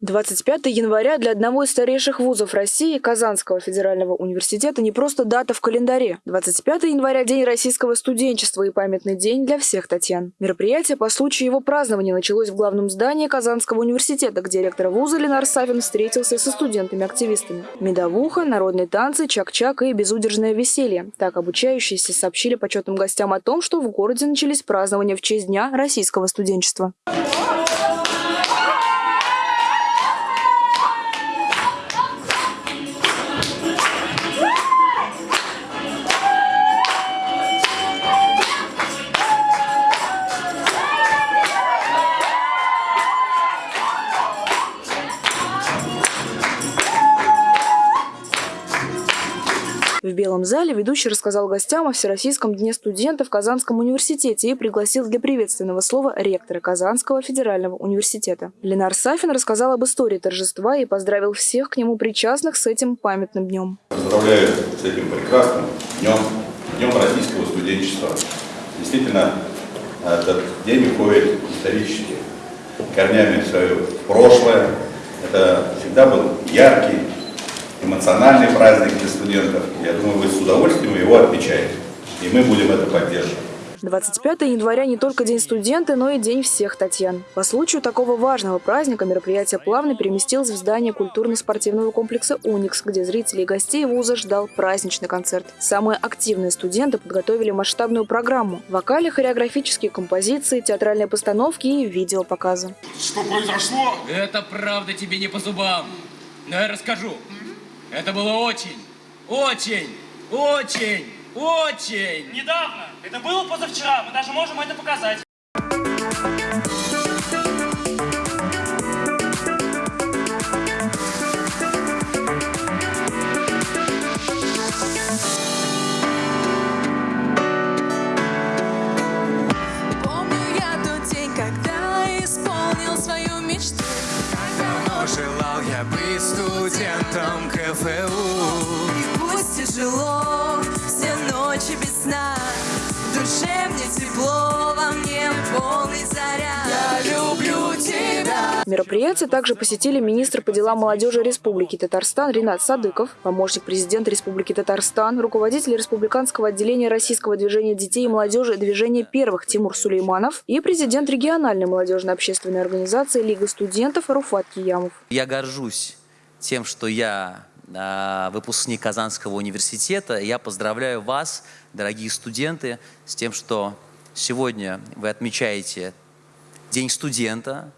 25 января для одного из старейших вузов России, Казанского федерального университета, не просто дата в календаре. 25 января – День российского студенчества и памятный день для всех Татьян. Мероприятие по случаю его празднования началось в главном здании Казанского университета, где ректор вуза Ленар Савин встретился со студентами-активистами. Медовуха, народные танцы, чак-чак и безудержное веселье. Так обучающиеся сообщили почетным гостям о том, что в городе начались празднования в честь Дня российского студенчества. В Белом зале ведущий рассказал гостям о Всероссийском дне студента в Казанском университете и пригласил для приветственного слова ректора Казанского федерального университета. Ленар Сафин рассказал об истории торжества и поздравил всех к нему причастных с этим памятным днем. Поздравляю с этим прекрасным днем, днем российского студенчества. Действительно, этот день уходит исторически корнями в свое прошлое. Это всегда был яркий, эмоциональный праздник для студентов. Я думаю, вы с удовольствием его отмечаете. И мы будем это поддерживать. 25 января не только День студента, но и День всех Татьян. По случаю такого важного праздника мероприятие плавно переместилось в здание культурно-спортивного комплекса «Уникс», где зрителей и гостей вуза ждал праздничный концерт. Самые активные студенты подготовили масштабную программу. Вокали, хореографические композиции, театральные постановки и видеопоказы. Что произошло? Это правда тебе не по зубам. Но я расскажу. Это было очень, очень, очень, очень... Недавно. Это было позавчера. Мы даже можем это показать. Желал я быть студентом КФУ. И пусть тяжело, все ночи без сна. В душе мне тепло, во мне полный заряд Мероприятие также посетили министр по делам молодежи Республики Татарстан Ринат Садыков, помощник президента Республики Татарстан, руководитель республиканского отделения российского движения детей и молодежи «Движение первых» Тимур Сулейманов и президент региональной молодежной общественной организации Лига студентов Руфат Киямов. Я горжусь тем, что я а, выпускник Казанского университета. Я поздравляю вас, дорогие студенты, с тем, что сегодня вы отмечаете День студента.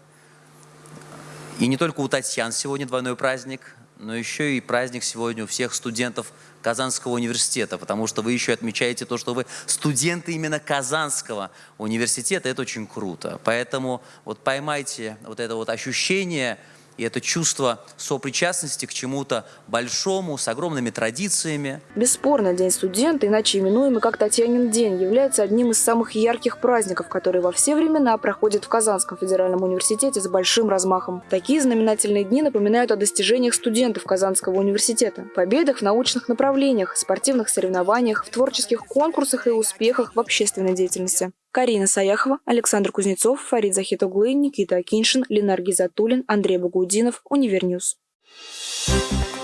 И не только у Татьян сегодня двойной праздник, но еще и праздник сегодня у всех студентов Казанского университета, потому что вы еще отмечаете то, что вы студенты именно Казанского университета. Это очень круто. Поэтому вот поймайте вот это вот ощущение – и это чувство сопричастности к чему-то большому, с огромными традициями. Бесспорно, День студента, иначе именуемый как Татьянин день, является одним из самых ярких праздников, которые во все времена проходят в Казанском федеральном университете с большим размахом. Такие знаменательные дни напоминают о достижениях студентов Казанского университета, победах в научных направлениях, спортивных соревнованиях, в творческих конкурсах и успехах в общественной деятельности. Карина Саяхова, Александр Кузнецов, Фарид Захитоглы, Никита Акиншин, Ленар Гизатуллин, Андрей Багудинов, Univer News. Thank you